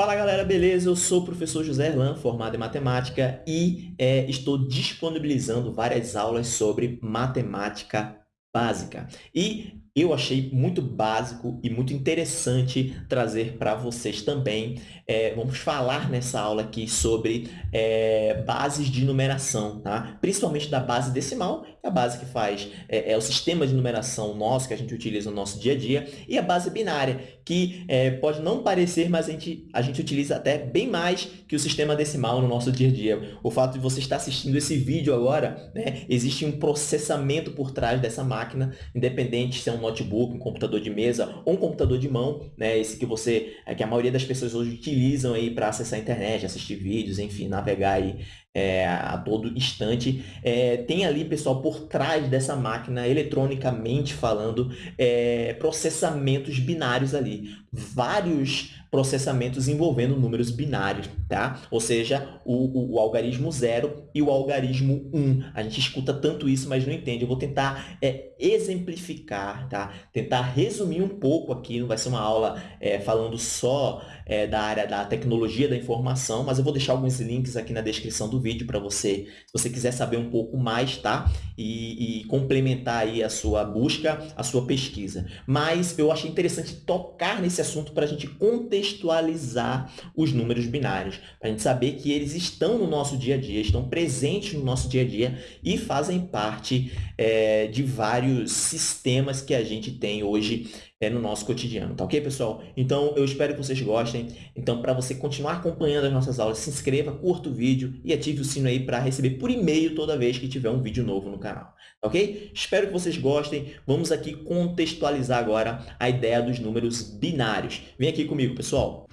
Fala galera, beleza? Eu sou o professor José Erlan, formado em matemática e é, estou disponibilizando várias aulas sobre matemática básica. E eu achei muito básico e muito interessante trazer para vocês também. É, vamos falar nessa aula aqui sobre é, bases de numeração, tá? principalmente da base decimal, que é a base que faz é, é, o sistema de numeração nosso, que a gente utiliza no nosso dia a dia, e a base binária, que é, pode não parecer, mas a gente, a gente utiliza até bem mais que o sistema decimal no nosso dia a dia. O fato de você estar assistindo esse vídeo agora, né, existe um processamento por trás dessa máquina, independente se é um notebook, um computador de mesa ou um computador de mão, né? Esse que você, é que a maioria das pessoas hoje utilizam aí para acessar a internet, assistir vídeos, enfim, navegar aí é, a todo instante. É, tem ali, pessoal, por trás dessa máquina, eletronicamente falando, é, processamentos binários ali. Vários processamentos envolvendo números binários, tá? Ou seja, o, o, o algarismo 0 e o algarismo 1. Um. A gente escuta tanto isso, mas não entende. Eu vou tentar é, exemplificar, tá? Tentar resumir um pouco aqui, não vai ser uma aula é, falando só é, da área da tecnologia da informação, mas eu vou deixar alguns links aqui na descrição do vídeo para você, se você quiser saber um pouco mais, tá? E, e complementar aí a sua busca, a sua pesquisa. Mas eu achei interessante tocar nesse assunto para a gente contextualizar contextualizar os números binários, para a gente saber que eles estão no nosso dia a dia, estão presentes no nosso dia a dia e fazem parte é, de vários sistemas que a gente tem hoje é, no nosso cotidiano, tá ok, pessoal? Então, eu espero que vocês gostem. Então, para você continuar acompanhando as nossas aulas, se inscreva, curta o vídeo e ative o sino aí para receber por e-mail toda vez que tiver um vídeo novo no canal, tá ok? Espero que vocês gostem. Vamos aqui contextualizar agora a ideia dos números binários. Vem aqui comigo, pessoal.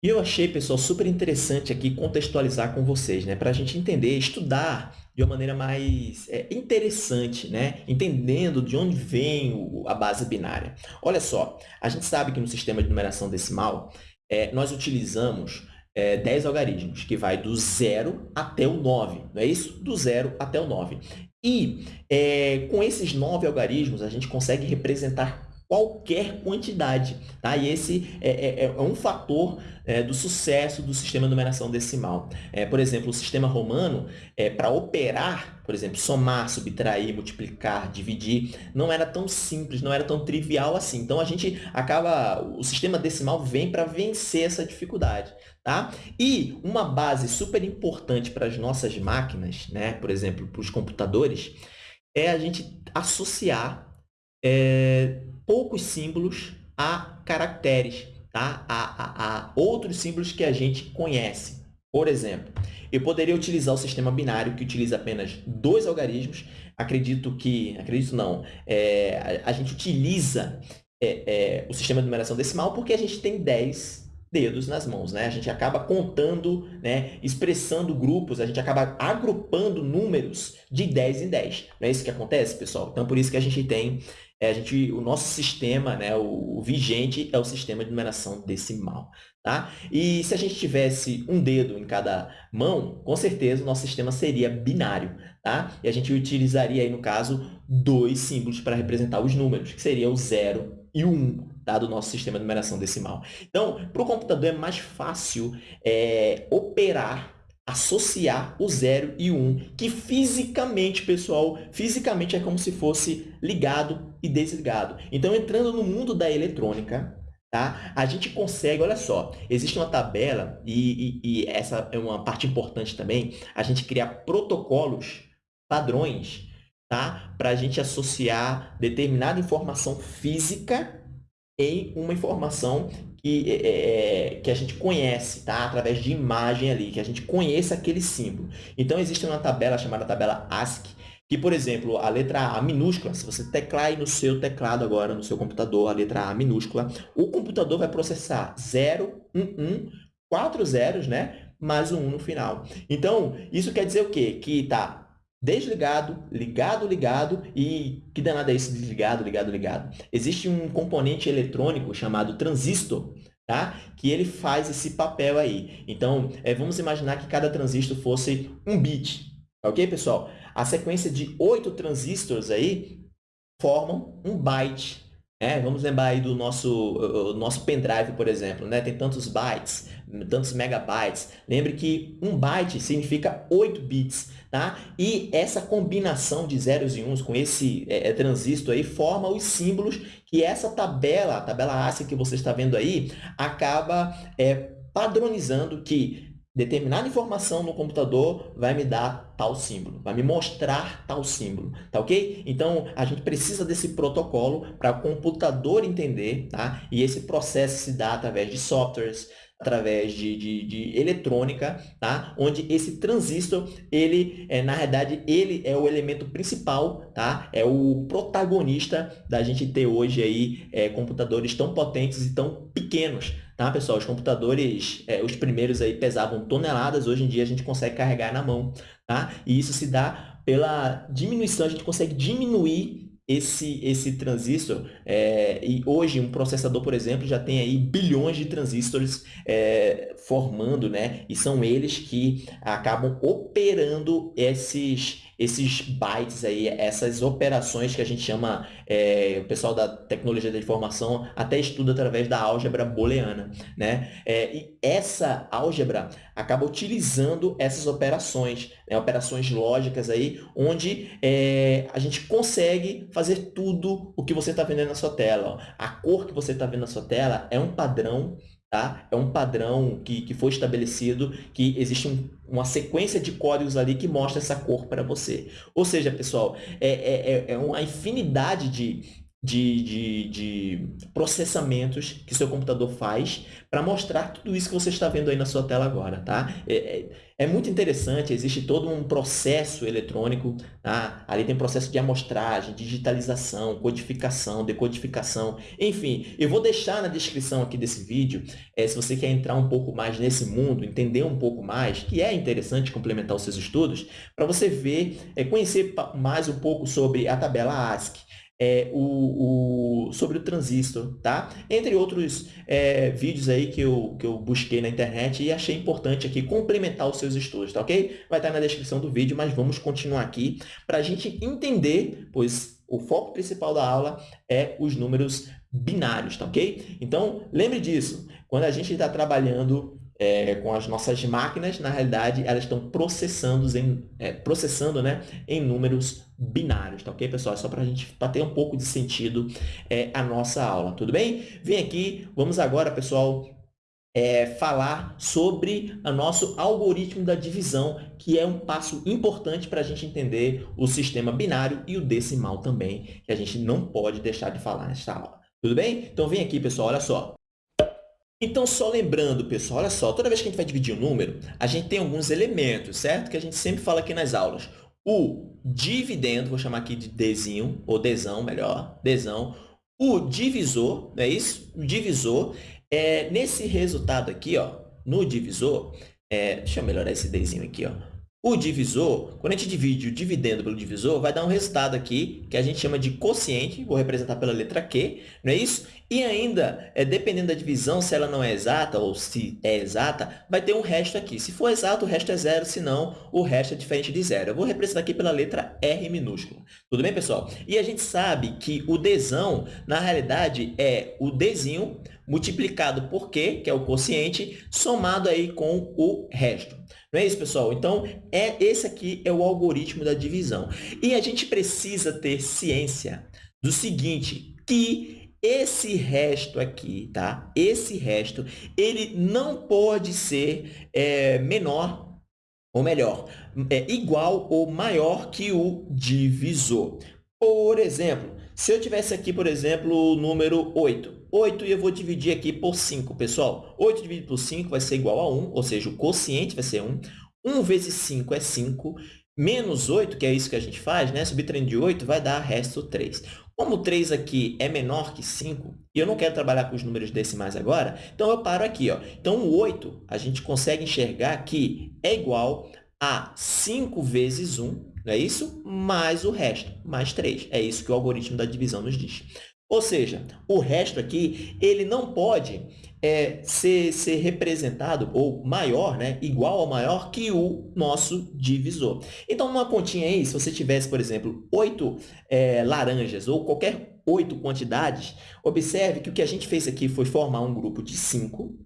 E eu achei, pessoal, super interessante aqui contextualizar com vocês, né? Para a gente entender, estudar de uma maneira mais é, interessante, né? Entendendo de onde vem o, a base binária. Olha só, a gente sabe que no sistema de numeração decimal, é, nós utilizamos é, 10 algarismos, que vai do 0 até o 9, não é isso? Do 0 até o 9. E é, com esses 9 algarismos, a gente consegue representar qualquer quantidade. Tá? E esse é, é, é um fator é, do sucesso do sistema de numeração decimal. É, por exemplo, o sistema romano, é, para operar, por exemplo, somar, subtrair, multiplicar, dividir, não era tão simples, não era tão trivial assim. Então, a gente acaba, o sistema decimal vem para vencer essa dificuldade. Tá? E uma base super importante para as nossas máquinas, né? por exemplo, para os computadores, é a gente associar é, poucos símbolos a caracteres, tá? a, a, a outros símbolos que a gente conhece. Por exemplo, eu poderia utilizar o sistema binário, que utiliza apenas dois algarismos. Acredito que, acredito não, é, a, a, gente utiliza é, é, o sistema de numeração decimal porque a gente tem 10 dedos nas mãos, né? A gente acaba contando, né, expressando grupos, a gente acaba agrupando números de 10 em 10. Não é isso que acontece, pessoal? Então, por isso que a gente tem é, a gente, o nosso sistema, né, o, o, vigente, é o sistema de numeração decimal. Tá? E se a gente tivesse um dedo em cada mão, com certeza o nosso sistema seria binário. Tá? E a gente utilizaria, aí, no caso, dois símbolos para representar os números, que seria o 0 e o 1, um, tá? do nosso sistema de numeração decimal. Então, para o computador é mais fácil é, operar associar o 0 e o 1, um, que fisicamente, pessoal, fisicamente é como se fosse ligado e desligado. Então, entrando no mundo da eletrônica, tá? a gente consegue, olha só, existe uma tabela, e, e, e essa é uma parte importante também, a gente criar protocolos, padrões, tá? para a gente associar determinada informação física em uma informação que, é, é, é, que a gente conhece, tá? através de imagem ali, que a gente conheça aquele símbolo. Então, existe uma tabela chamada tabela ASCII, que, por exemplo, a letra A minúscula, se você teclar aí no seu teclado agora, no seu computador, a letra A minúscula, o computador vai processar 0, 1, 1, 4 zeros, né? mais um 1 no final. Então, isso quer dizer o quê? Que está desligado, ligado, ligado e que danado é isso desligado, ligado, ligado? Existe um componente eletrônico chamado transistor, tá? que ele faz esse papel aí. Então, é, vamos imaginar que cada transistor fosse um bit, ok, pessoal? A sequência de oito transistores aí formam um byte. É, vamos lembrar aí do nosso, nosso pendrive, por exemplo, né? tem tantos bytes, tantos megabytes. Lembre que um byte significa 8 bits, tá? E essa combinação de zeros e uns com esse é, é, transistor aí forma os símbolos que essa tabela, a tabela ASCII que você está vendo aí, acaba é, padronizando que determinada informação no computador vai me dar tal símbolo, vai me mostrar tal símbolo, tá ok? Então, a gente precisa desse protocolo para o computador entender, tá? E esse processo se dá através de softwares, através de, de, de, eletrônica, tá? onde esse transistor, ele, é, na realidade, ele é o elemento principal, tá? é o protagonista da gente ter hoje aí, é, computadores tão potentes e tão pequenos. Tá, pessoal? Os computadores, é, os primeiros aí pesavam toneladas, hoje em dia a gente consegue carregar na mão. Tá? E isso se dá pela diminuição, a gente consegue diminuir esse, esse transistor, é, e hoje um processador, por exemplo, já tem aí bilhões de transistores é, formando, né? E são eles que acabam operando esses, esses bytes aí, essas operações que a gente chama, é, o pessoal da tecnologia da informação até estuda através da álgebra booleana, né? É, e essa álgebra acaba utilizando essas operações, né? operações lógicas aí, onde é, a gente consegue fazer tudo o que você está vendo na sua tela. Ó. A cor que você está vendo na sua tela é um padrão Tá? É um padrão que, que foi estabelecido, que existe um, uma sequência de códigos ali que mostra essa cor para você. Ou seja, pessoal, é, é, é, é uma infinidade de, de, de, de, processamentos que seu computador faz para mostrar tudo isso que você está vendo aí na sua tela agora, tá? É, é, é muito interessante, existe todo um processo eletrônico, tá? Ali tem processo de amostragem, digitalização, codificação, decodificação, enfim. Eu vou deixar na descrição aqui desse vídeo, é, se você quer entrar um pouco mais nesse mundo, entender um pouco mais, que é interessante complementar os seus estudos, para você ver, é, conhecer mais um pouco sobre a tabela ASCII, é, o, o, sobre o transistor, tá? Entre outros é, vídeos aí que eu, que eu busquei na internet e achei importante aqui complementar os seus estudos, tá ok? Vai estar na descrição do vídeo, mas vamos continuar aqui para a gente entender, pois o foco principal da aula é os números binários, tá ok? Então, lembre disso, quando a gente está trabalhando é, com as nossas máquinas, na realidade, elas estão processando em, é, processando, né, em números binários, tá ok, pessoal? É só para a gente pra ter um pouco de sentido é, a nossa aula, tudo bem? Vem aqui, vamos agora, pessoal, é, falar sobre o nosso algoritmo da divisão, que é um passo importante para a gente entender o sistema binário e o decimal também, que a gente não pode deixar de falar nesta aula. Tudo bem? Então, vem aqui, pessoal, olha só. Então, só lembrando, pessoal, olha só, toda vez que a gente vai dividir um número, a gente tem alguns elementos, certo? Que a gente sempre fala aqui nas aulas. O dividendo, vou chamar aqui de Dzinho, ou Dzão, melhor, Dzão. O divisor, não é isso? O divisor, é, nesse resultado aqui, ó, no divisor, é, deixa eu melhorar esse Dzinho aqui, ó. O divisor, quando a gente divide o dividendo pelo divisor, vai dar um resultado aqui que a gente chama de quociente, vou representar pela letra Q, não é isso? E ainda, é, dependendo da divisão, se ela não é exata ou se é exata, vai ter um resto aqui. Se for exato, o resto é zero, se não, o resto é diferente de zero. Eu vou representar aqui pela letra R minúscula. Tudo bem, pessoal? E a gente sabe que o Dzão, na realidade, é o Dzinho multiplicado por Q, que é o quociente, somado aí com o resto. Não é isso, pessoal? Então, é, esse aqui é o algoritmo da divisão. E a gente precisa ter ciência do seguinte, que esse resto aqui, tá? Esse resto, ele não pode ser é, menor, ou melhor, é igual ou maior que o divisor. Por exemplo, se eu tivesse aqui, por exemplo, o número 8, 8 e eu vou dividir aqui por 5, pessoal. 8 dividido por 5 vai ser igual a 1, ou seja, o quociente vai ser 1. 1 vezes 5 é 5, menos 8, que é isso que a gente faz, né? subtraindo de 8 vai dar resto 3. Como 3 aqui é menor que 5, e eu não quero trabalhar com os números decimais agora, então eu paro aqui. Ó. Então, o 8, a gente consegue enxergar que é igual a 5 vezes 1, não é isso? Mais o resto, mais 3. É isso que o algoritmo da divisão nos diz. Ou seja, o resto aqui, ele não pode é, ser, ser representado, ou maior, né, igual ou maior que o nosso divisor. Então, numa continha aí, se você tivesse, por exemplo, oito é, laranjas ou qualquer oito quantidades, observe que o que a gente fez aqui foi formar um grupo de cinco,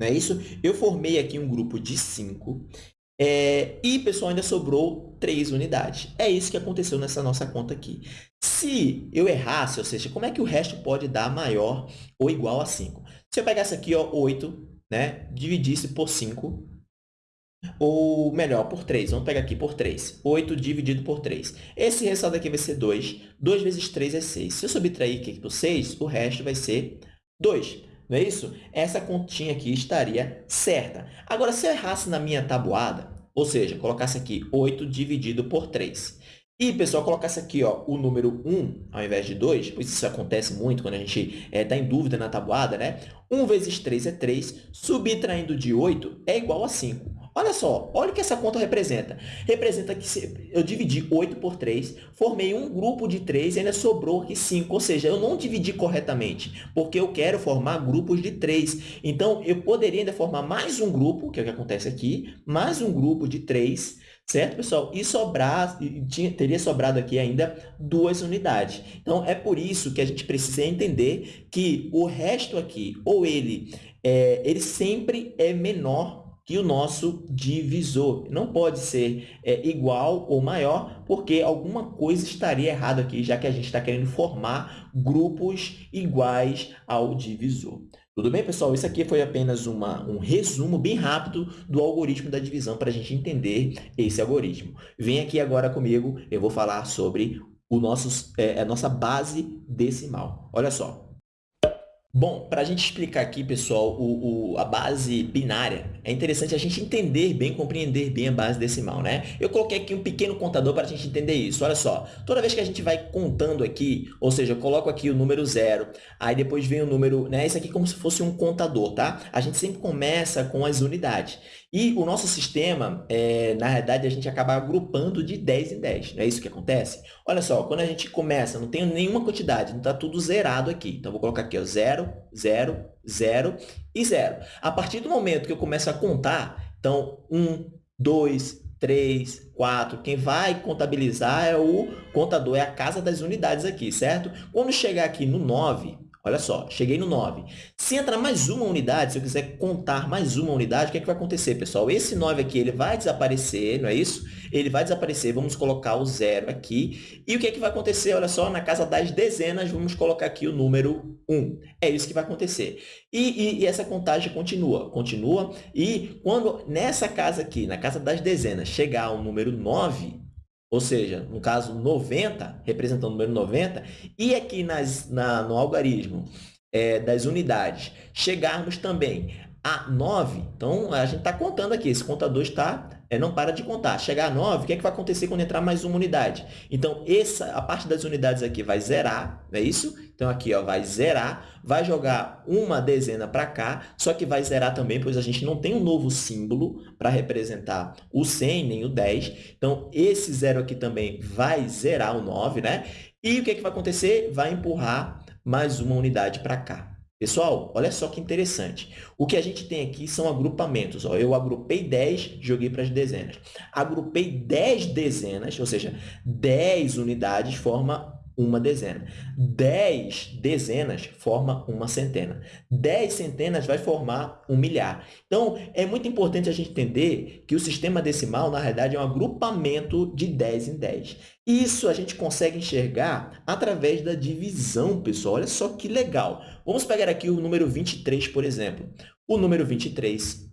não é isso? Eu formei aqui um grupo de cinco é, e, pessoal, ainda sobrou três unidades. É isso que aconteceu nessa nossa conta aqui. Se eu errasse, ou seja, como é que o resto pode dar maior ou igual a 5? Se eu pegasse aqui ó, 8, né, dividisse por 5, ou melhor, por 3. Vamos pegar aqui por 3. 8 dividido por 3. Esse resultado aqui vai ser 2. 2 vezes 3 é 6. Se eu subtrair aqui por 6, o resto vai ser 2. Não é isso? Essa continha aqui estaria certa. Agora, se eu errasse na minha tabuada, ou seja, colocasse aqui 8 dividido por 3, e, pessoal, colocasse aqui ó, o número 1 ao invés de 2, pois isso acontece muito quando a gente está é, em dúvida na tabuada, né? 1 vezes 3 é 3, subtraindo de 8 é igual a 5. Olha só, olha o que essa conta representa. Representa que eu dividi 8 por 3, formei um grupo de 3 e ainda sobrou aqui 5. Ou seja, eu não dividi corretamente, porque eu quero formar grupos de 3. Então, eu poderia ainda formar mais um grupo, que é o que acontece aqui, mais um grupo de 3, certo, pessoal? E sobrar, tinha, teria sobrado aqui ainda duas unidades. Então, é por isso que a gente precisa entender que o resto aqui, ou ele, é, ele sempre é menor que o nosso divisor. Não pode ser é, igual ou maior, porque alguma coisa estaria errada aqui, já que a gente está querendo formar grupos iguais ao divisor. Tudo bem, pessoal? Isso aqui foi apenas uma, um resumo bem rápido do algoritmo da divisão para a gente entender esse algoritmo. Vem aqui agora comigo, eu vou falar sobre o nosso, é, a nossa base decimal. Olha só, Bom, para a gente explicar aqui, pessoal, o, o, a base binária, é interessante a gente entender bem, compreender bem a base decimal, né? Eu coloquei aqui um pequeno contador para a gente entender isso. Olha só, toda vez que a gente vai contando aqui, ou seja, eu coloco aqui o número zero, aí depois vem o número, né? Isso aqui é como se fosse um contador, tá? A gente sempre começa com as unidades. E o nosso sistema, é, na realidade, a gente acaba agrupando de 10 em 10. Não é isso que acontece? Olha só, quando a gente começa, não tem nenhuma quantidade, não está tudo zerado aqui. Então, vou colocar aqui, ó, 0, 0, 0 e 0. A partir do momento que eu começo a contar, então, 1, 2, 3, 4. Quem vai contabilizar é o contador, é a casa das unidades aqui, certo? Quando chegar aqui no 9, Olha só, cheguei no 9. Se entrar mais uma unidade, se eu quiser contar mais uma unidade, o que, é que vai acontecer, pessoal? Esse 9 aqui ele vai desaparecer, não é isso? Ele vai desaparecer, vamos colocar o zero aqui. E o que, é que vai acontecer? Olha só, na casa das dezenas, vamos colocar aqui o número 1. É isso que vai acontecer. E, e, e essa contagem continua, continua. E quando nessa casa aqui, na casa das dezenas, chegar ao número 9, ou seja, no caso 90, representando o número 90, e aqui nas, na, no algarismo é, das unidades, chegarmos também a 9, então a gente está contando aqui, esse contador está é, não para de contar. Chegar a 9, o que, é que vai acontecer quando entrar mais uma unidade? Então, essa, a parte das unidades aqui vai zerar, não é isso? Então, aqui ó, vai zerar, vai jogar uma dezena para cá, só que vai zerar também, pois a gente não tem um novo símbolo para representar o 100 nem o 10. Então, esse zero aqui também vai zerar o 9, né? E o que, é que vai acontecer? Vai empurrar mais uma unidade para cá. Pessoal, olha só que interessante. O que a gente tem aqui são agrupamentos. Ó. Eu agrupei 10, joguei para as dezenas. Agrupei 10 dezenas, ou seja, 10 unidades forma uma dezena. 10 dezenas forma uma centena. 10 centenas vai formar um milhar. Então, é muito importante a gente entender que o sistema decimal, na realidade, é um agrupamento de 10 em 10. Isso a gente consegue enxergar através da divisão, pessoal. Olha só que legal. Vamos pegar aqui o número 23, por exemplo. O número 23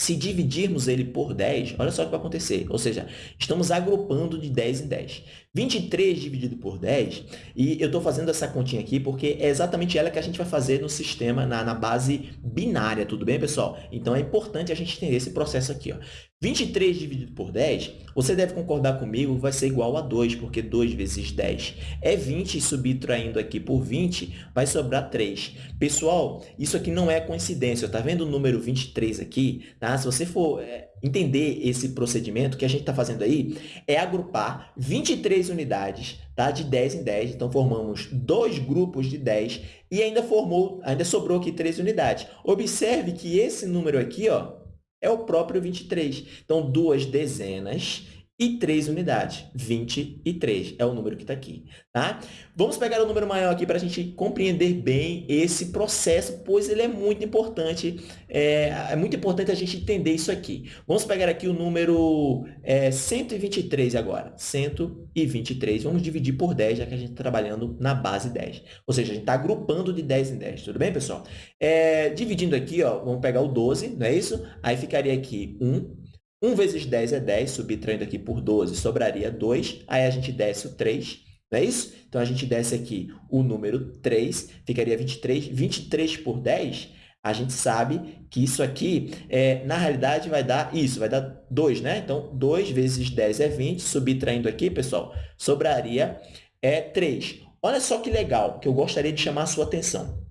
se dividirmos ele por 10, olha só o que vai acontecer. Ou seja, estamos agrupando de 10 em 10. 23 dividido por 10, e eu estou fazendo essa continha aqui porque é exatamente ela que a gente vai fazer no sistema, na, na base binária, tudo bem, pessoal? Então, é importante a gente entender esse processo aqui. Ó. 23 dividido por 10, você deve concordar comigo, vai ser igual a 2, porque 2 vezes 10 é 20, e subtraindo aqui por 20, vai sobrar 3. Pessoal, isso aqui não é coincidência, está vendo o número 23 aqui? Tá? Se você for é, entender esse procedimento, que a gente está fazendo aí é agrupar 23 unidades tá? de 10 em 10. Então, formamos dois grupos de 10 e ainda, formou, ainda sobrou aqui três unidades. Observe que esse número aqui ó, é o próprio 23. Então, duas dezenas e 3 unidades. 23 é o número que está aqui. Tá? Vamos pegar o número maior aqui para a gente compreender bem esse processo, pois ele é muito importante. É, é, muito importante a gente entender isso aqui. Vamos pegar aqui o número é, 123 agora. 123. Vamos dividir por 10, já que a gente está trabalhando na base 10. Ou seja, a gente está agrupando de 10 em 10. Tudo bem, pessoal? É, dividindo aqui, ó, vamos pegar o 12, não é isso? Aí ficaria aqui 1, 1 vezes 10 é 10, subtraindo aqui por 12, sobraria 2. Aí a gente desce o 3, não é isso? Então, a gente desce aqui o número 3, ficaria 23. 23 por 10, a gente sabe que isso aqui, é, na realidade, vai dar isso, vai dar 2, né? Então, 2 vezes 10 é 20, subtraindo aqui, pessoal, sobraria é 3. Olha só que legal, que eu gostaria de chamar a sua atenção.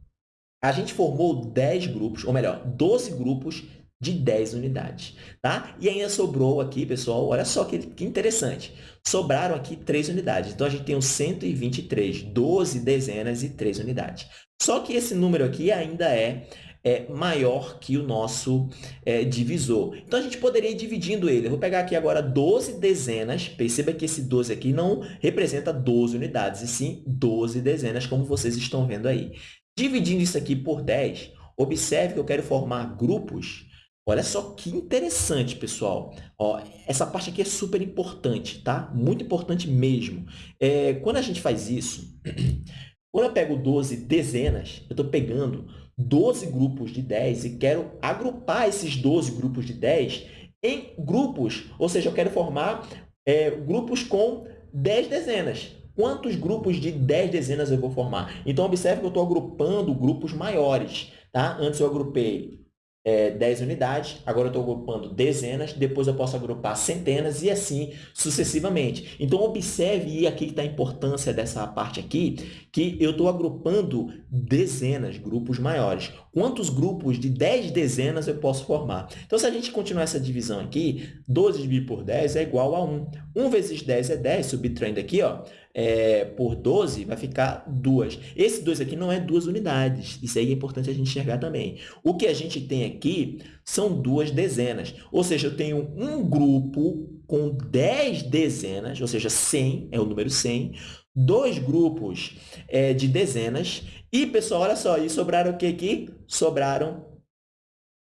A gente formou 10 grupos, ou melhor, 12 grupos de 10 unidades, tá? E ainda sobrou aqui, pessoal, olha só que, que interessante. Sobraram aqui 3 unidades. Então, a gente tem o 123, 12 dezenas e 3 unidades. Só que esse número aqui ainda é, é maior que o nosso é, divisor. Então, a gente poderia ir dividindo ele. Eu vou pegar aqui agora 12 dezenas. Perceba que esse 12 aqui não representa 12 unidades, e sim 12 dezenas, como vocês estão vendo aí. Dividindo isso aqui por 10, observe que eu quero formar grupos Olha só que interessante, pessoal. Ó, essa parte aqui é super importante, tá? Muito importante mesmo. É, quando a gente faz isso, quando eu pego 12 dezenas, eu estou pegando 12 grupos de 10 e quero agrupar esses 12 grupos de 10 em grupos, ou seja, eu quero formar é, grupos com 10 dezenas. Quantos grupos de 10 dezenas eu vou formar? Então, observe que eu estou agrupando grupos maiores. Tá? Antes eu agrupei é, 10 unidades, agora eu estou agrupando dezenas, depois eu posso agrupar centenas e assim sucessivamente. Então, observe, aqui está a importância dessa parte aqui, que eu estou agrupando dezenas, grupos maiores. Quantos grupos de 10 dezenas eu posso formar? Então, se a gente continuar essa divisão aqui, 12 dividido por 10 é igual a 1. 1 vezes 10 é 10, subtraindo aqui, ó, é, por 12, vai ficar 2. Esse 2 aqui não é duas unidades. Isso aí é importante a gente enxergar também. O que a gente tem aqui são duas dezenas. Ou seja, eu tenho um grupo com 10 dezenas, ou seja, 100 é o número 100, dois grupos é, de dezenas. E, pessoal, olha só, e sobraram o que aqui? Sobraram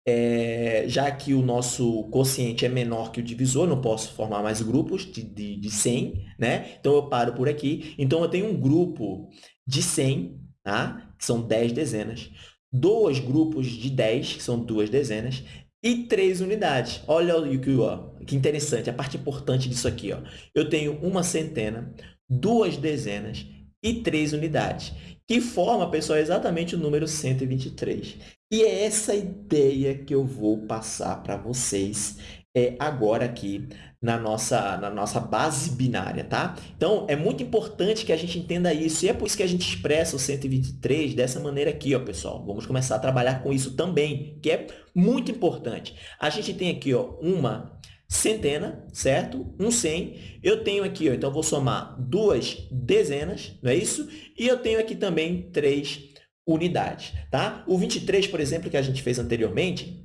é, já que o nosso quociente é menor que o divisor, não posso formar mais grupos de, de, de 100, né? Então, eu paro por aqui. Então, eu tenho um grupo de 100, tá? que são 10 dezenas, dois grupos de 10, que são duas dezenas, e três unidades. Olha que, ó, que interessante, a parte importante disso aqui. Ó. Eu tenho uma centena, duas dezenas e três unidades, que forma, pessoal, exatamente o número 123. E é essa ideia que eu vou passar para vocês é, agora aqui na nossa, na nossa base binária, tá? Então, é muito importante que a gente entenda isso, e é por isso que a gente expressa o 123 dessa maneira aqui, ó, pessoal. Vamos começar a trabalhar com isso também, que é muito importante. A gente tem aqui ó, uma centena, certo? Um 100. Eu tenho aqui, ó, então, vou somar duas dezenas, não é isso? E eu tenho aqui também três unidades, tá? O 23, por exemplo, que a gente fez anteriormente,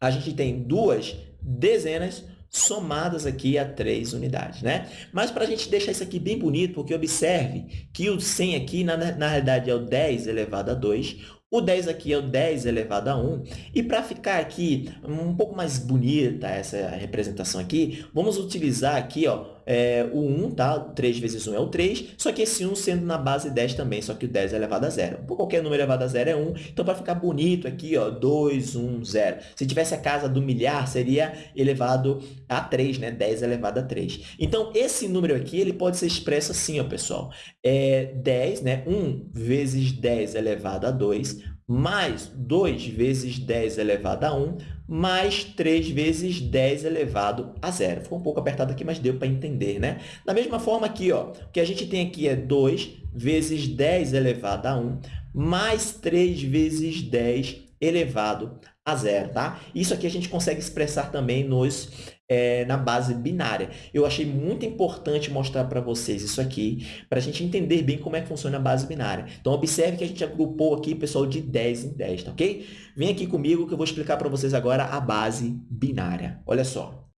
a gente tem duas dezenas somadas aqui a três unidades, né? Mas para a gente deixar isso aqui bem bonito, porque observe que o 100 aqui, na, na realidade, é o 10 elevado a 2, o 10 aqui é o 10 elevado a 1. E para ficar aqui um pouco mais bonita essa representação aqui, vamos utilizar aqui ó, é, o 1, tá? 3 vezes 1 é o 3, só que esse 1 sendo na base 10 também, só que o 10 é elevado a 0. Por qualquer número elevado a 0 é 1, então para ficar bonito aqui, ó, 2, 1, 0. Se tivesse a casa do milhar, seria elevado a 3, né? 10 elevado a 3. Então, esse número aqui, ele pode ser expresso assim, ó, pessoal. É 10, né? 1 vezes 10 elevado a 2, mais 2 vezes 10 elevado a 1, mais 3 vezes 10 elevado a zero. Ficou um pouco apertado aqui, mas deu para entender, né? Da mesma forma aqui, ó, o que a gente tem aqui é 2 vezes 10 elevado a 1, mais 3 vezes 10 elevado a zero, tá? Isso aqui a gente consegue expressar também nos, é, na base binária. Eu achei muito importante mostrar para vocês isso aqui, para a gente entender bem como é que funciona a base binária. Então, observe que a gente agrupou aqui, pessoal, de 10 em 10, tá ok? Vem aqui comigo que eu vou explicar para vocês agora a base binária. Olha só.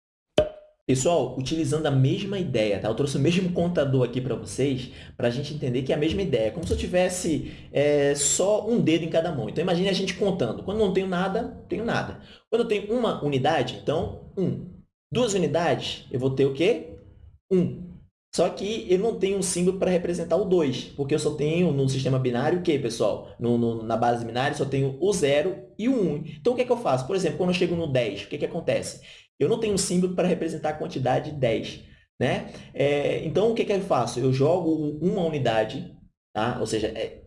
Pessoal, utilizando a mesma ideia, tá? eu trouxe o mesmo contador aqui para vocês, para a gente entender que é a mesma ideia, como se eu tivesse é, só um dedo em cada mão. Então, imagine a gente contando. Quando não tenho nada, tenho nada. Quando eu tenho uma unidade, então, um. Duas unidades, eu vou ter o quê? Um. Só que eu não tenho um símbolo para representar o 2, porque eu só tenho no sistema binário o quê, pessoal? No, no, na base binária, só tenho o 0 e o 1. Um. Então, o que, é que eu faço? Por exemplo, quando eu chego no 10, o que, é que acontece? Eu não tenho um símbolo para representar a quantidade 10. Né? É, então, o que, que eu faço? Eu jogo uma unidade, tá? ou seja, é,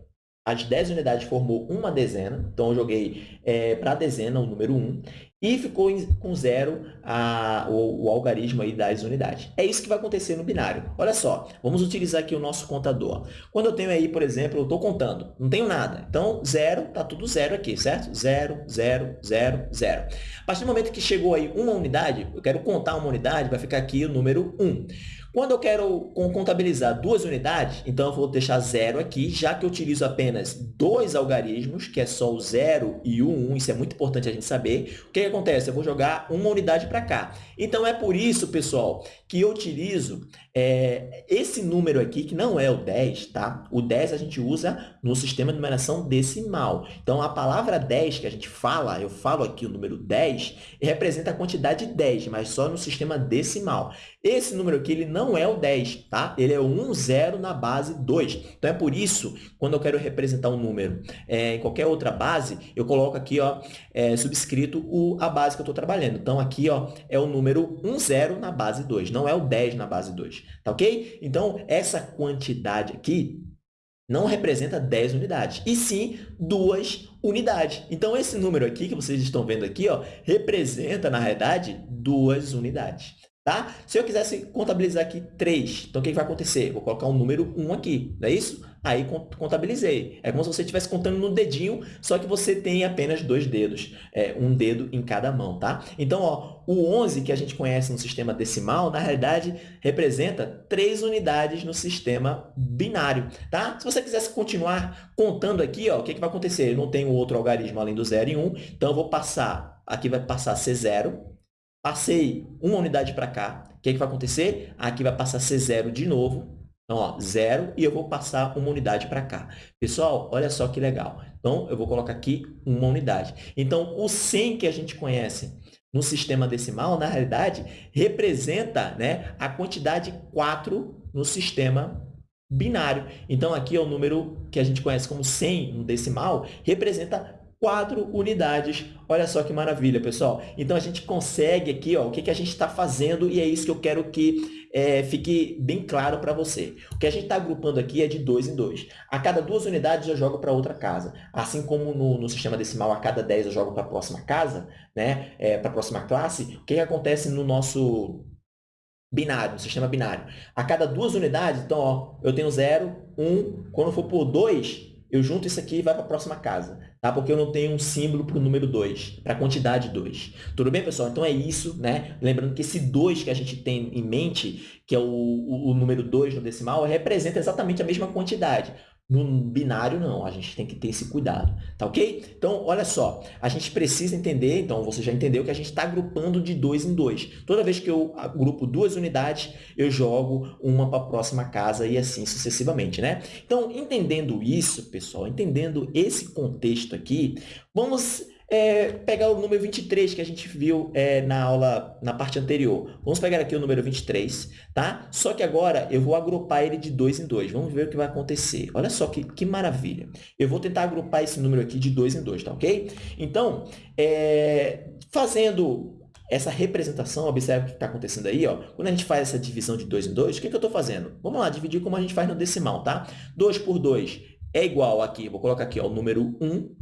as 10 unidades formou uma dezena, então eu joguei é, para a dezena o número 1, e ficou com zero a, o, o, algarismo aí das unidades. É isso que vai acontecer no binário. Olha só, vamos utilizar aqui o nosso contador. Quando eu tenho aí, por exemplo, eu estou contando, não tenho nada. Então, zero, está tudo zero aqui, certo? Zero, zero, zero, zero. A partir do momento que chegou aí uma unidade, eu quero contar uma unidade, vai ficar aqui o número 1. Quando eu quero contabilizar duas unidades, então eu vou deixar zero aqui, já que eu utilizo apenas dois algarismos, que é só o zero e o um, isso é muito importante a gente saber. O que, que acontece? Eu vou jogar uma unidade para cá. Então, é por isso, pessoal, que eu utilizo é, esse número aqui, que não é o 10, tá? O 10 a gente usa no sistema de numeração decimal. Então, a palavra 10 que a gente fala, eu falo aqui o número 10, representa a quantidade 10, mas só no sistema decimal. Esse número aqui ele não é o 10, tá? Ele é o 1, 0 na base 2. Então, é por isso, quando eu quero representar um número é, em qualquer outra base, eu coloco aqui ó, é, subscrito o, a base que eu estou trabalhando. Então, aqui ó, é o número 1, 0 na base 2, não é o 10 na base 2, tá ok? Então, essa quantidade aqui não representa 10 unidades, e sim duas unidades. Então, esse número aqui que vocês estão vendo aqui, ó, representa, na realidade, duas unidades. Tá? Se eu quisesse contabilizar aqui 3, então o que vai acontecer? Vou colocar um número 1 aqui, não é isso? Aí contabilizei. É como se você estivesse contando no dedinho, só que você tem apenas dois dedos, é, um dedo em cada mão, tá? Então, ó, o 11 que a gente conhece no sistema decimal, na realidade, representa três unidades no sistema binário, tá? Se você quisesse continuar contando aqui, ó, o que, que vai acontecer? Eu não tenho outro algarismo além do 0 e 1, um, então eu vou passar, aqui vai passar a ser 0, Passei uma unidade para cá. O que, é que vai acontecer? Aqui vai passar ser zero de novo. Então, ó, zero e eu vou passar uma unidade para cá. Pessoal, olha só que legal. Então, eu vou colocar aqui uma unidade. Então, o 100 que a gente conhece no sistema decimal, na realidade, representa né, a quantidade 4 no sistema binário. Então, aqui é o número que a gente conhece como 100 no decimal, representa quatro unidades. Olha só que maravilha, pessoal. Então, a gente consegue aqui ó, o que, que a gente está fazendo e é isso que eu quero que é, fique bem claro para você. O que a gente está agrupando aqui é de dois em dois. A cada duas unidades eu jogo para outra casa. Assim como no, no, sistema decimal, a cada 10 eu jogo para a próxima casa, né? É, para a próxima classe, o que, que acontece no nosso binário, no sistema binário? A cada duas unidades, então, ó, eu tenho 0, 1, um, quando for por 2, eu junto isso aqui e vai para a próxima casa, tá? Porque eu não tenho um símbolo para o número 2, para a quantidade 2. Tudo bem, pessoal? Então, é isso, né? Lembrando que esse 2 que a gente tem em mente, que é o, o, o número 2 no decimal, representa exatamente a mesma quantidade. No binário, não. A gente tem que ter esse cuidado, tá ok? Então, olha só. A gente precisa entender, então, você já entendeu que a gente está agrupando de dois em dois. Toda vez que eu agrupo duas unidades, eu jogo uma para a próxima casa e assim sucessivamente, né? Então, entendendo isso, pessoal, entendendo esse contexto aqui, vamos é, pegar o número 23 que a gente viu é, na aula, na parte anterior. Vamos pegar aqui o número 23, tá? Só que agora eu vou agrupar ele de dois em dois. Vamos ver o que vai acontecer. Olha só que, que maravilha. Eu vou tentar agrupar esse número aqui de dois em dois, tá ok? Então, é, fazendo essa representação, observe o que está acontecendo aí, ó. Quando a gente faz essa divisão de 2 em 2, o que, que eu estou fazendo? Vamos lá, dividir como a gente faz no decimal, tá? 2 por 2 é igual aqui, vou colocar aqui, ó, o número 1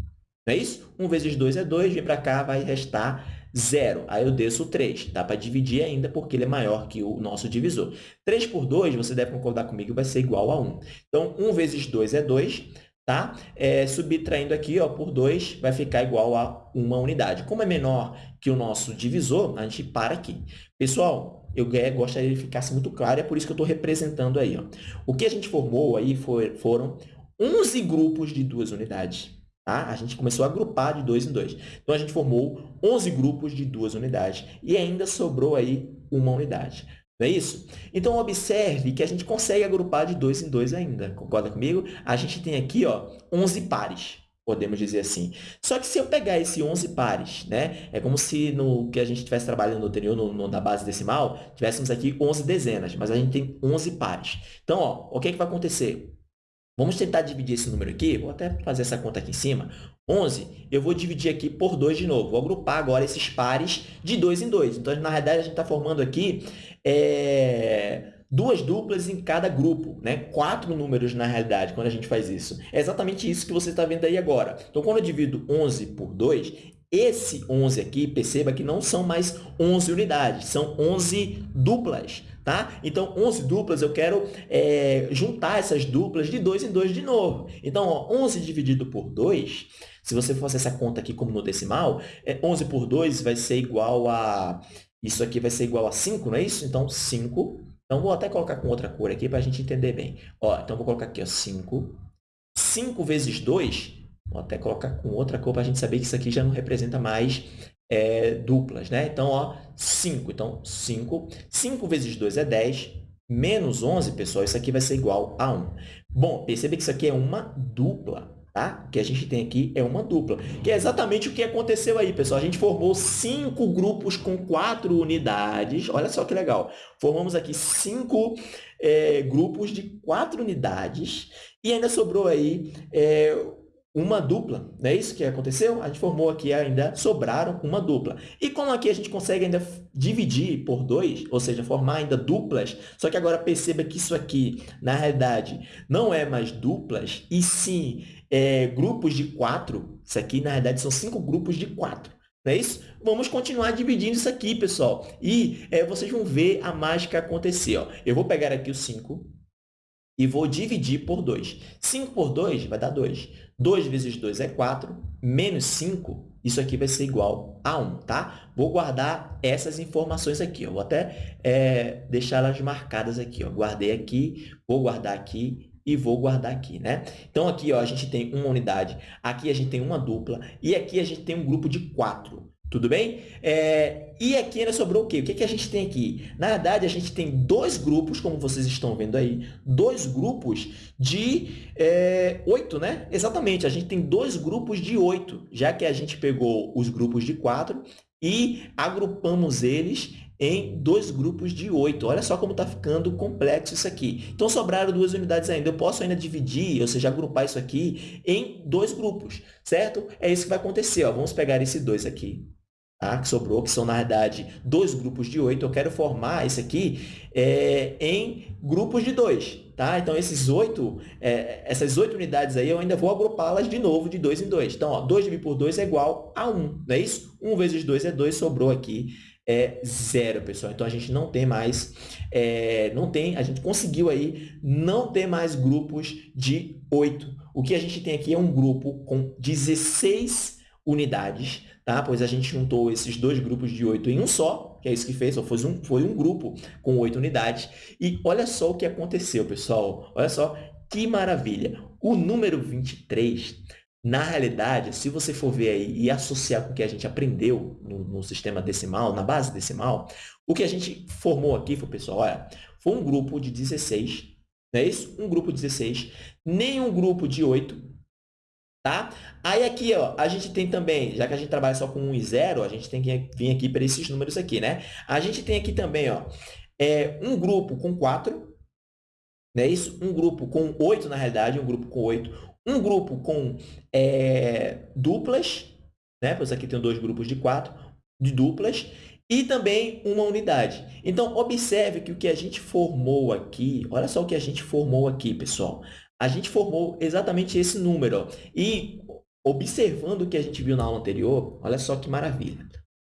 não é isso? 1 vezes 2 é 2, vem para cá, vai restar 0. Aí eu desço 3. Dá para dividir ainda porque ele é maior que o nosso divisor. 3 por 2, você deve concordar comigo, vai ser igual a 1. Então, 1 vezes 2 é 2. tá? É, subtraindo aqui ó, por 2 vai ficar igual a uma unidade. Como é menor que o nosso divisor, a gente para aqui. Pessoal, eu gostaria que ficasse muito claro, é por isso que eu estou representando aí. Ó. O que a gente formou aí foi, foram 11 grupos de duas unidades. Tá? A gente começou a agrupar de dois em dois. Então, a gente formou 11 grupos de duas unidades e ainda sobrou aí uma unidade. Não é isso? Então, observe que a gente consegue agrupar de dois em dois ainda. Concorda comigo? A gente tem aqui ó, 11 pares, podemos dizer assim. Só que se eu pegar esse 11 pares, né, é como se no que a gente estivesse trabalhando no anterior, no, no, na base decimal, tivéssemos aqui 11 dezenas, mas a gente tem 11 pares. Então, ó, o que, é que vai acontecer? Vamos tentar dividir esse número aqui, vou até fazer essa conta aqui em cima. 11, eu vou dividir aqui por 2 de novo. Vou agrupar agora esses pares de 2 em 2. Então, na realidade, a gente está formando aqui é, duas duplas em cada grupo, né? quatro números na realidade, quando a gente faz isso. É exatamente isso que você está vendo aí agora. Então, quando eu divido 11 por 2, esse 11 aqui, perceba que não são mais 11 unidades, são 11 duplas. Tá? Então, 11 duplas, eu quero é, juntar essas duplas de 2 em 2 de novo. Então, ó, 11 dividido por 2, se você fazer essa conta aqui como no decimal, é, 11 por 2 vai ser igual a... Isso aqui vai ser igual a 5, não é isso? Então, 5. Então, vou até colocar com outra cor aqui para a gente entender bem. Ó, então, vou colocar aqui ó, 5. 5 vezes 2, vou até colocar com outra cor para a gente saber que isso aqui já não representa mais é, duplas, né? Então, ó, 5. Então, 5. 5 vezes 2 é 10. Menos 11, pessoal, isso aqui vai ser igual a 1. Bom, percebe que isso aqui é uma dupla, tá? O que a gente tem aqui é uma dupla, que é exatamente o que aconteceu aí, pessoal. A gente formou cinco grupos com quatro unidades. Olha só que legal. Formamos aqui cinco é, grupos de quatro unidades e ainda sobrou aí é, uma dupla, não é isso que aconteceu? A gente formou aqui ainda, sobraram uma dupla. E como aqui a gente consegue ainda dividir por dois, ou seja, formar ainda duplas, só que agora perceba que isso aqui, na realidade, não é mais duplas, e sim é, grupos de quatro. Isso aqui, na realidade, são cinco grupos de quatro. Não é isso? Vamos continuar dividindo isso aqui, pessoal. E é, vocês vão ver a mágica acontecer. Ó. Eu vou pegar aqui o 5 e vou dividir por 2. 5 por 2 vai dar 2. 2 vezes 2 é 4, menos 5, isso aqui vai ser igual a 1, tá? Vou guardar essas informações aqui, ó. vou até é, deixar elas marcadas aqui. Ó. Guardei aqui, vou guardar aqui e vou guardar aqui, né? Então, aqui ó, a gente tem uma unidade, aqui a gente tem uma dupla e aqui a gente tem um grupo de 4. Tudo bem? É, e aqui ainda sobrou o quê? O que, que a gente tem aqui? Na verdade, a gente tem dois grupos, como vocês estão vendo aí, dois grupos de é, oito, né? Exatamente, a gente tem dois grupos de oito, já que a gente pegou os grupos de quatro e agrupamos eles em dois grupos de oito. Olha só como está ficando complexo isso aqui. Então, sobraram duas unidades ainda. Eu posso ainda dividir, ou seja, agrupar isso aqui em dois grupos, certo? É isso que vai acontecer. Ó. Vamos pegar esse dois aqui tá? que sobrou, que são, na verdade, dois grupos de oito. Eu quero formar esse aqui é, em grupos de dois. Tá? Então, esses oito, é, essas oito unidades aí, eu ainda vou agrupá-las de novo de dois em dois. Então, ó, 2 dividido por 2 é igual a 1, não é isso? 1 vezes 2 é 2, sobrou aqui é zero, pessoal. Então, a gente não tem mais, é, não tem, a gente conseguiu aí não ter mais grupos de oito. O que a gente tem aqui é um grupo com 16 unidades, tá? pois a gente juntou esses dois grupos de 8 em um só, que é isso que fez, foi um, foi um grupo com 8 unidades. E olha só o que aconteceu, pessoal. Olha só que maravilha. O número 23, na realidade, se você for ver aí e associar com o que a gente aprendeu no, no sistema decimal, na base decimal, o que a gente formou aqui foi, pessoal, olha, foi um grupo de 16, não é isso? Um grupo de 16, nenhum grupo de 8, Tá? Aí aqui, ó, a gente tem também, já que a gente trabalha só com 1 e 0, a gente tem que vir aqui para esses números aqui, né? A gente tem aqui também, ó, é, um grupo com 4, não é isso? Um grupo com 8, na realidade, um grupo com 8. Um grupo com é, duplas, né? Pois aqui tem dois grupos de 4, de duplas. E também uma unidade. Então, observe que o que a gente formou aqui, olha só o que a gente formou aqui, pessoal a gente formou exatamente esse número. E observando o que a gente viu na aula anterior, olha só que maravilha.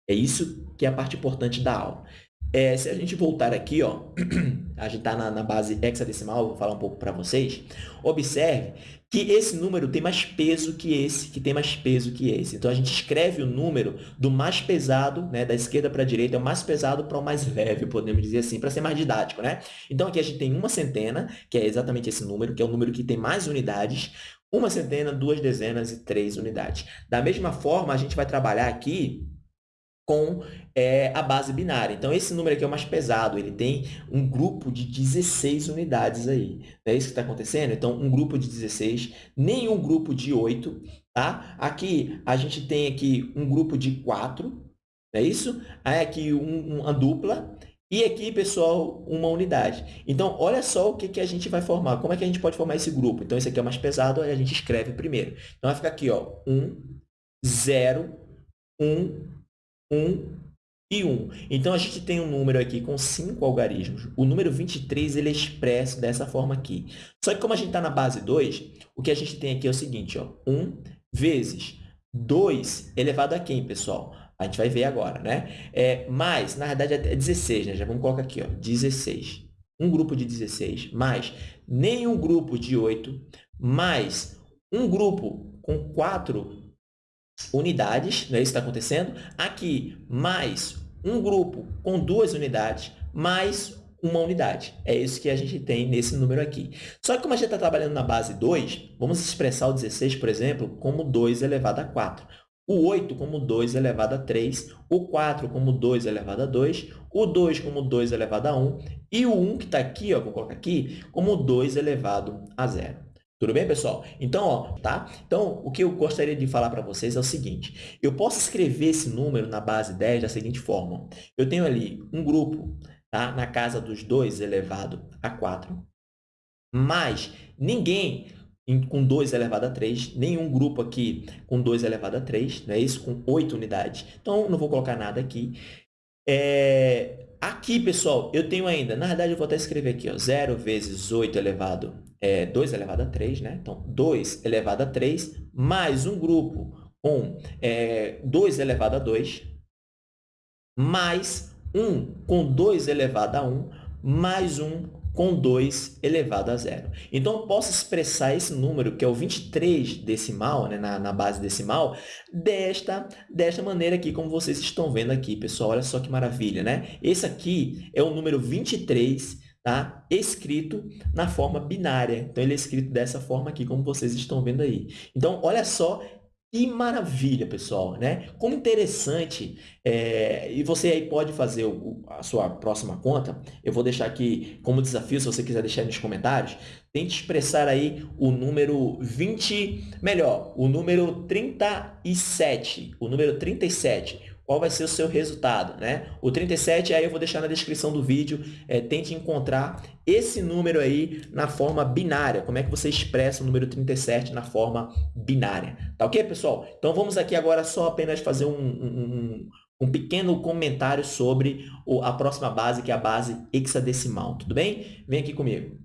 É isso que é a parte importante da aula. É, se a gente voltar aqui, ó, a gente está na, na, base hexadecimal, vou falar um pouco para vocês, observe que esse número tem mais peso que esse, que tem mais peso que esse. Então, a gente escreve o número do mais pesado, né, da esquerda para a direita, é o mais pesado para o mais leve, podemos dizer assim, para ser mais didático. Né? Então, aqui a gente tem uma centena, que é exatamente esse número, que é o número que tem mais unidades, uma centena, duas dezenas e três unidades. Da mesma forma, a gente vai trabalhar aqui com é, a base binária. Então, esse número aqui é o mais pesado, ele tem um grupo de 16 unidades aí. É isso que está acontecendo? Então, um grupo de 16, nenhum grupo de 8. Tá? Aqui, a gente tem aqui um grupo de 4, não é isso? Aí, aqui, um, uma dupla. E aqui, pessoal, uma unidade. Então, olha só o que, que a gente vai formar. Como é que a gente pode formar esse grupo? Então, esse aqui é o mais pesado, aí a gente escreve primeiro. Então, vai ficar aqui, ó, 1, 0, 1, 1 e 1. Então, a gente tem um número aqui com 5 algarismos. O número 23 ele é expresso dessa forma aqui. Só que como a gente está na base 2, o que a gente tem aqui é o seguinte, ó, 1 vezes 2 elevado a quem, pessoal? A gente vai ver agora, né? É, mais, na verdade, é 16, né? Já vamos colocar aqui, ó, 16. Um grupo de 16, mais nenhum grupo de 8, mais um grupo com 4 unidades, não é isso que está acontecendo? Aqui, mais um grupo com duas unidades, mais uma unidade. É isso que a gente tem nesse número aqui. Só que como a gente está trabalhando na base 2, vamos expressar o 16, por exemplo, como 2 elevado a 4. O 8 como 2 elevado a 3, o 4 como 2 elevado a 2, o 2 como 2 elevado a 1 e o 1 que está aqui, ó, vou colocar aqui, como 2 elevado a 0. Tudo bem, pessoal? Então, ó, tá? Então, o que eu gostaria de falar para vocês é o seguinte. Eu posso escrever esse número na base 10 da seguinte forma. Eu tenho ali um grupo tá? na casa dos 2 elevado a 4, mas ninguém com 2 elevado a 3, nenhum grupo aqui com 2 elevado a 3, não é isso? Com 8 unidades. Então, não vou colocar nada aqui. É... Aqui, pessoal, eu tenho ainda, na verdade, eu vou até escrever aqui, ó, 0 vezes 8 elevado é, 2 elevado a 3, né? Então, 2 elevado a 3, mais um grupo com é, 2 elevado a 2, mais 1 com 2 elevado a 1, mais 1 com 2 elevado a zero. Então, eu posso expressar esse número, que é o 23 decimal, né, na, na base decimal, desta, desta maneira aqui, como vocês estão vendo aqui, pessoal. Olha só que maravilha, né? Esse aqui é o número 23 tá? escrito na forma binária. Então, ele é escrito dessa forma aqui, como vocês estão vendo aí. Então, olha só que maravilha, pessoal, né? Como interessante, é, e você aí pode fazer o, a sua próxima conta, eu vou deixar aqui como desafio, se você quiser deixar nos comentários, tente expressar aí o número 20, melhor, o número 37, o número 37, qual vai ser o seu resultado. Né? O 37, aí eu vou deixar na descrição do vídeo, é, tente encontrar esse número aí na forma binária. Como é que você expressa o número 37 na forma binária. Tá ok, pessoal? Então, vamos aqui agora só apenas fazer um, um, um pequeno comentário sobre a próxima base, que é a base hexadecimal. Tudo bem? Vem aqui comigo.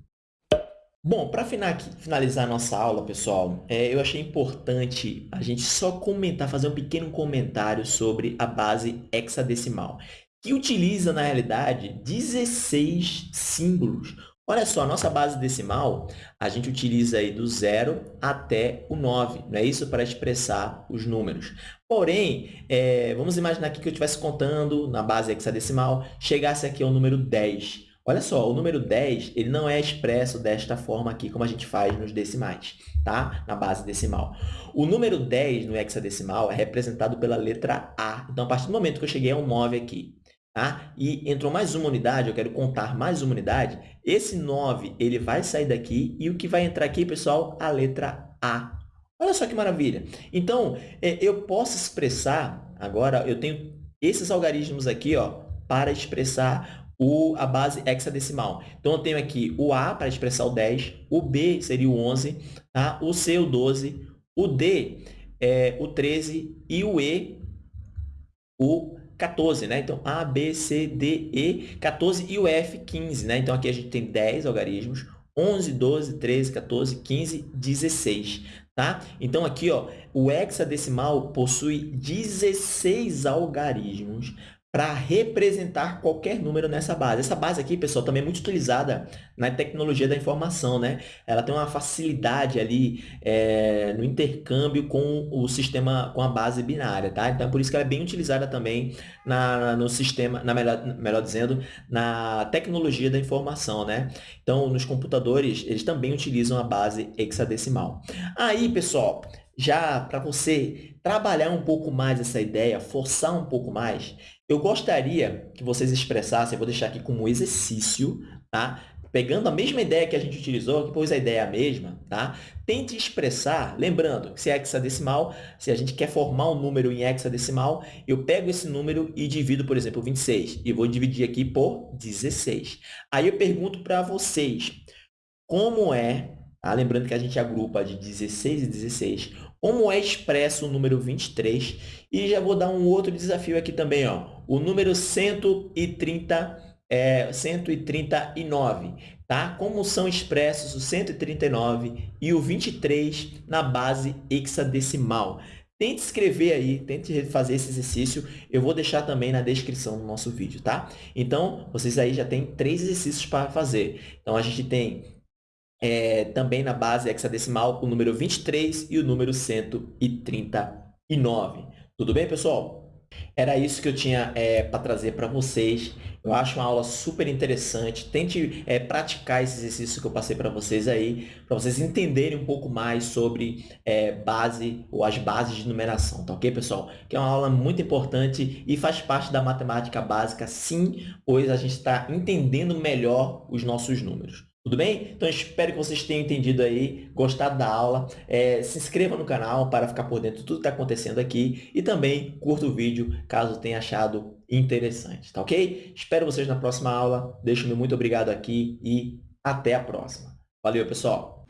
Bom, para finalizar nossa aula, pessoal, é, eu achei importante a gente só comentar, fazer um pequeno comentário sobre a base hexadecimal, que utiliza, na realidade, 16 símbolos. Olha só, a nossa base decimal, a gente utiliza aí do zero até o 9, não é isso? Para expressar os números. Porém, é, vamos imaginar aqui que eu estivesse contando na base hexadecimal, chegasse aqui ao número 10. Olha só, o número 10 ele não é expresso desta forma aqui, como a gente faz nos decimais, tá? na base decimal. O número 10 no hexadecimal é representado pela letra A. Então, a partir do momento que eu cheguei ao 9 aqui, tá? e entrou mais uma unidade, eu quero contar mais uma unidade, esse 9 ele vai sair daqui e o que vai entrar aqui, pessoal, a letra A. Olha só que maravilha. Então, é, eu posso expressar, agora eu tenho esses algarismos aqui ó, para expressar o, a base hexadecimal. Então, eu tenho aqui o A para expressar o 10, o B seria o 11, tá? o C o 12, o D é o 13 e o E o 14, né? Então, A, B, C, D, E, 14 e o F, 15, né? Então, aqui a gente tem 10 algarismos, 11, 12, 13, 14, 15, 16, tá? Então, aqui, ó, o hexadecimal possui 16 algarismos para representar qualquer número nessa base. Essa base aqui, pessoal, também é muito utilizada na tecnologia da informação, né? Ela tem uma facilidade ali é, no intercâmbio com o sistema, com a base binária, tá? Então, é por isso que ela é bem utilizada também na, no sistema, na melhor, melhor dizendo, na tecnologia da informação, né? Então, nos computadores, eles também utilizam a base hexadecimal. Aí, pessoal, já para você trabalhar um pouco mais essa ideia, forçar um pouco mais, eu gostaria que vocês expressassem, eu vou deixar aqui como exercício, tá? Pegando a mesma ideia que a gente utilizou, que pôs a ideia a mesma, tá? Tente expressar, lembrando se é hexadecimal, se a gente quer formar um número em hexadecimal, eu pego esse número e divido, por exemplo, 26, e vou dividir aqui por 16. Aí eu pergunto para vocês, como é, tá? lembrando que a gente agrupa de 16 e 16, como é expresso o número 23. E já vou dar um outro desafio aqui também, ó. o número 130, é, 139. Tá? Como são expressos o 139 e o 23 na base hexadecimal. Tente escrever aí, tente fazer esse exercício. Eu vou deixar também na descrição do nosso vídeo, tá? Então, vocês aí já têm três exercícios para fazer. Então, a gente tem é, também na base hexadecimal o número 23 e o número 139. Tudo bem, pessoal? Era isso que eu tinha é, para trazer para vocês. Eu acho uma aula super interessante. Tente é, praticar esse exercício que eu passei para vocês aí, para vocês entenderem um pouco mais sobre é, base ou as bases de numeração, tá ok, pessoal? Que é uma aula muito importante e faz parte da matemática básica, sim, pois a gente está entendendo melhor os nossos números. Tudo bem? Então, espero que vocês tenham entendido aí, gostado da aula. É, se inscreva no canal para ficar por dentro de tudo que está acontecendo aqui e também curta o vídeo caso tenha achado interessante, tá ok? Espero vocês na próxima aula. Deixo meu muito obrigado aqui e até a próxima. Valeu, pessoal!